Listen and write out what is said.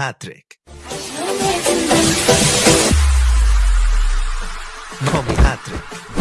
hat-trick. Mommy hat-trick.